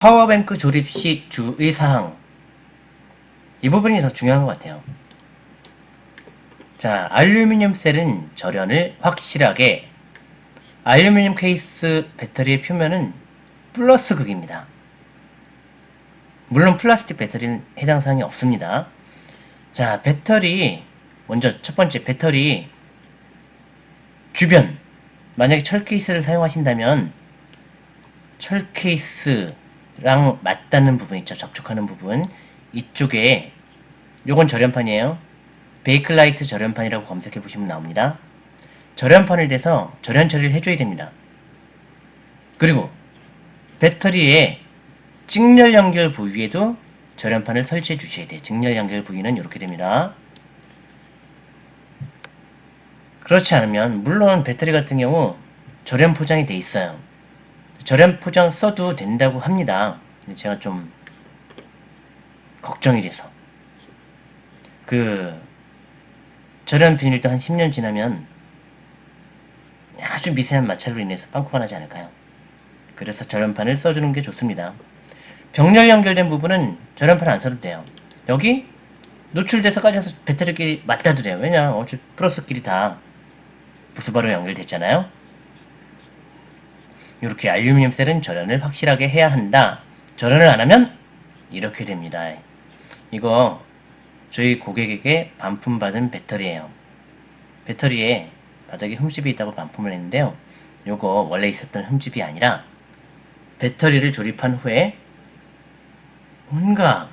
power bank 조립 시 주의사항 이 부분이 더 중요한 것 같아요. 자, 알루미늄 셀은 절연을 확실하게 알루미늄 케이스 배터리의 표면은 플러스 극입니다. 물론 플라스틱 배터리는 해당 사항이 없습니다. 자, 배터리 먼저 첫 번째 배터리 주변 만약에 철 케이스를 사용하신다면 철 케이스 랑 맞닿는 부분 있죠. 접촉하는 부분 이쪽에 요건 절연판이에요. 베이클라이트 절연판이라고 검색해 보시면 나옵니다. 절연판을 대서 절연 처리를 해줘야 됩니다. 그리고 배터리의 직렬 연결 부위에도 절연판을 설치해 주셔야 돼요. 직렬 연결 부위는 이렇게 됩니다. 그렇지 않으면 물론 배터리 같은 경우 절연 포장이 돼 있어요. 절연 포장 써도 된다고 합니다. 제가 좀 걱정이 돼서 그 절연 비닐도 한 10년 지나면 아주 미세한 마찰로 인해서 빵꾸가 나지 않을까요? 그래서 절연판을 써주는 게 좋습니다. 병렬 연결된 부분은 절연판 안 써도 돼요. 여기 노출돼서 까져서 배터리끼리 맞닿아도 돼요. 왜냐 어차피 플러스끼리 다 부수바로 연결됐잖아요. 이렇게 알루미늄 셀은 절연을 확실하게 해야 한다. 절연을 안 하면 이렇게 됩니다. 이거 저희 고객에게 반품받은 배터리예요. 배터리에 바닥에 흠집이 있다고 반품을 했는데요. 요거 원래 있었던 흠집이 아니라 배터리를 조립한 후에 뭔가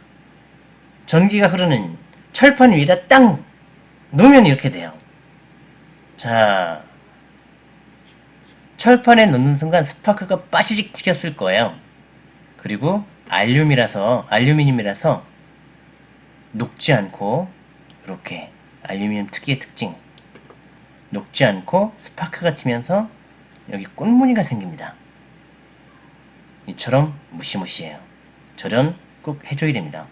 전기가 흐르는 철판 위에다 땅 놓으면 이렇게 돼요. 자, 철판에 놓는 순간 스파크가 빠지직 튀겼을 거예요. 그리고 알륨이라서 알루미늄이라서 녹지 않고 이렇게 알루미늄 특유의 특징 녹지 않고 스파크가 튀면서 여기 꽃무늬가 생깁니다. 이처럼 무시무시해요. 절연 꼭 해줘야 됩니다.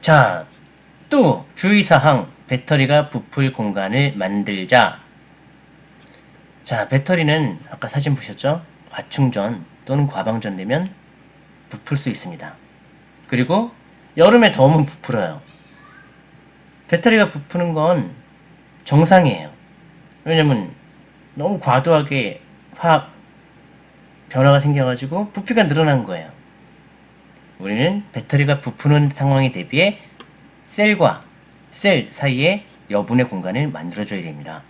자, 또 주의사항 배터리가 부풀 공간을 만들자 자, 배터리는 아까 사진 보셨죠? 과충전 또는 과방전 되면 부풀 수 있습니다. 그리고 여름에 더우면 부풀어요. 배터리가 부푸는 건 정상이에요. 왜냐면 너무 과도하게 화학 변화가 생겨가지고 부피가 늘어난 거예요. 우리는 배터리가 부푸는 상황에 대비해 셀과 셀 사이에 여분의 공간을 만들어줘야 됩니다.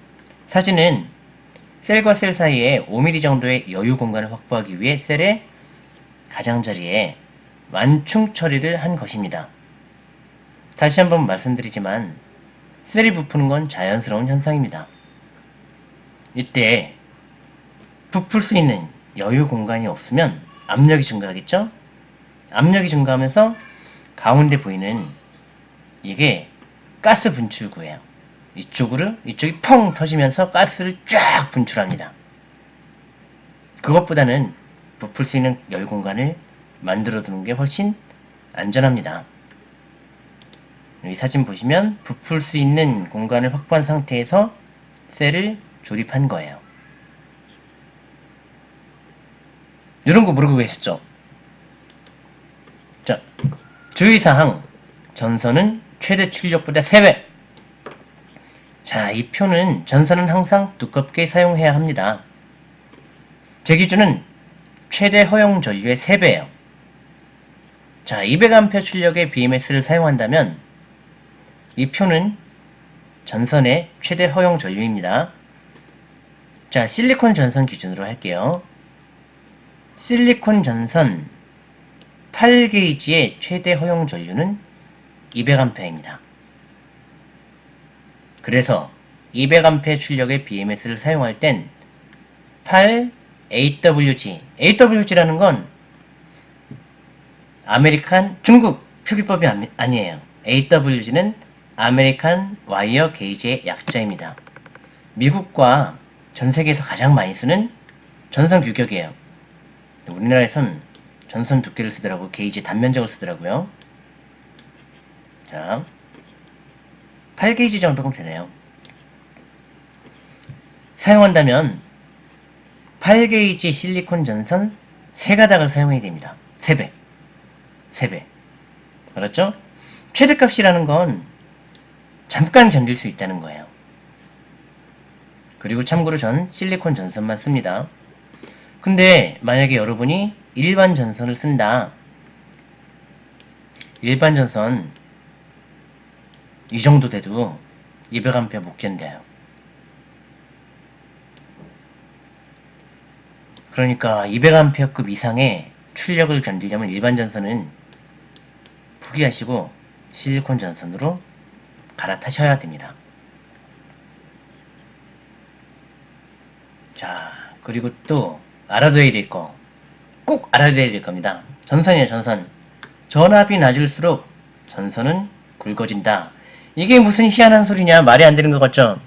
사진은 셀과 셀 사이에 5mm 정도의 여유 공간을 확보하기 위해 셀의 가장자리에 완충 처리를 한 것입니다. 다시 한번 말씀드리지만 셀이 부푸는 건 자연스러운 현상입니다. 이때 부풀 수 있는 여유 공간이 없으면 압력이 증가하겠죠? 압력이 증가하면서 가운데 보이는 이게 가스 분출구예요. 이쪽으로 이쪽이 펑 터지면서 가스를 쫙 분출합니다. 그것보다는 부풀 수 있는 여유 공간을 만들어 두는 게 훨씬 안전합니다. 여기 사진 보시면 부풀 수 있는 공간을 확보한 상태에서 셀을 조립한 거예요. 이런 거 모르고 계셨죠? 자, 주의사항. 전선은 최대 출력보다 3배. 자, 이 표는 전선은 항상 두껍게 사용해야 합니다. 제 기준은 최대 허용 전류의 3배예요. 자, 200A 출력의 BMS를 사용한다면 이 표는 전선의 최대 허용 전류입니다. 자, 실리콘 전선 기준으로 할게요. 실리콘 전선 8게이지의 최대 허용 전류는 200A입니다. 그래서 200A 출력의 BMS를 사용할 땐 8AWG, AWG라는 건 American 중국 표기법이 아니에요. AWG는 American wire gauge의 약자입니다. 미국과 전 세계에서 가장 많이 쓰는 전선 규격이에요. 우리나라에선 전선 두께를 쓰더라고 게이지 단면적을 쓰더라고요. 자, 8게이지 정도면 되네요. 사용한다면 8게이지 실리콘 전선 3가닥을 사용해야 됩니다. 3배. 3배. 알았죠? 최대값이라는 건 잠깐 견딜 수 있다는 거예요. 그리고 참고로 전 실리콘 전선만 씁니다. 근데 만약에 여러분이 일반 전선을 쓴다. 일반 전선 이 정도 돼도 200A 못 견뎌요. 그러니까 200A급 이상의 출력을 견디려면 일반 전선은 포기하시고 실리콘 전선으로 갈아타셔야 됩니다. 자, 그리고 또 알아둬야 될 거. 꼭 알아둬야 될 겁니다. 전선이에요, 전선. 전압이 낮을수록 전선은 굵어진다. 이게 무슨 희한한 소리냐? 말이 안 되는 것 같죠?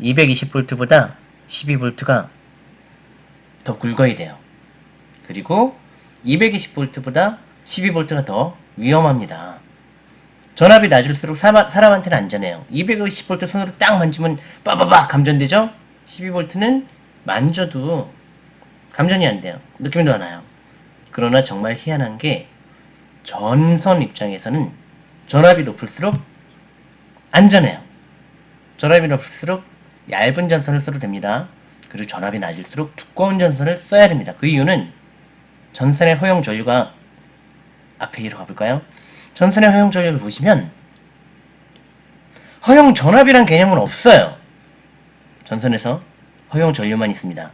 220V보다 12V가 더 굵어야 돼요. 그리고 220V보다 12V가 더 위험합니다. 전압이 낮을수록 사람한테는 안전해요. 220V 손으로 딱 만지면 빠바박 감전되죠? 12V는 만져도 감전이 안 돼요. 느낌도 안 와요. 그러나 정말 희한한 게 전선 입장에서는 전압이 높을수록 안전해요. 전압이 높을수록 얇은 전선을 써도 됩니다. 그리고 전압이 낮을수록 두꺼운 전선을 써야 됩니다. 그 이유는 전선의 허용 전류가 앞에 이로 가볼까요? 전선의 허용 전류를 보시면 허용 전압이란 개념은 없어요. 전선에서 허용 전류만 있습니다.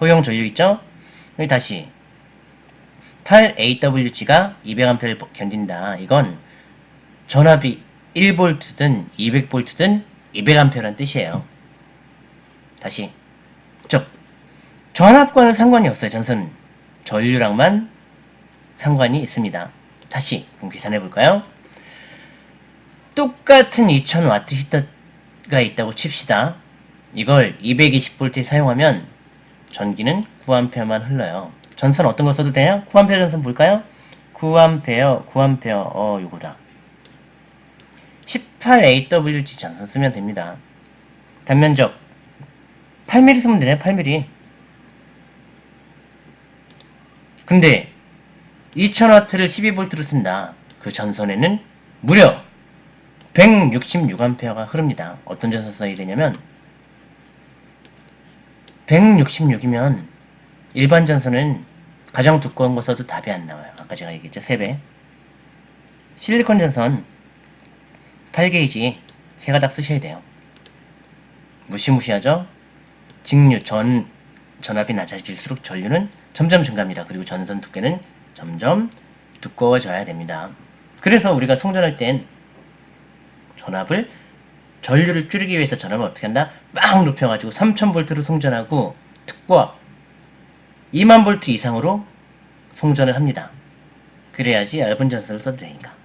허용 전류 있죠? 여기 다시 8AWG가 200A를 견딘다. 이건 전압이 1V든 200V든 200A란 뜻이에요. 다시 즉 전압과는 상관이 없어요. 전선 전류랑만 상관이 있습니다. 다시 그럼 계산해 볼까요? 똑같은 2000W 히터가 있다고 칩시다. 이걸 220V에 사용하면 전기는 9A만 흘러요. 전선 어떤 거 써도 돼요? 9A 전선 볼까요? 9A, 9A, 어, 요거다. 18AWG 전선 쓰면 됩니다. 단면적 8mm 쓰면 되네, 8mm. 근데 2000W를 12V로 쓴다. 그 전선에는 무려 166A가 흐릅니다. 어떤 전선 써야 되냐면 166이면 일반 전선은 가장 두꺼운 거 써도 답이 안 나와요. 아까 제가 얘기했죠. 3배. 실리콘 전선 8게이지 세 가닥 쓰셔야 돼요. 무시무시하죠? 직류 전 전압이 낮아질수록 전류는 점점 증가합니다. 그리고 전선 두께는 점점 두꺼워져야 됩니다. 그래서 우리가 송전할 땐 전압을 전류를 줄이기 위해서 전압을 어떻게 한다? 막 높여가지고 3000V로 송전하고 특과 2만 볼트 이상으로 송전을 합니다. 그래야지 얇은 전선을 써도 되니까.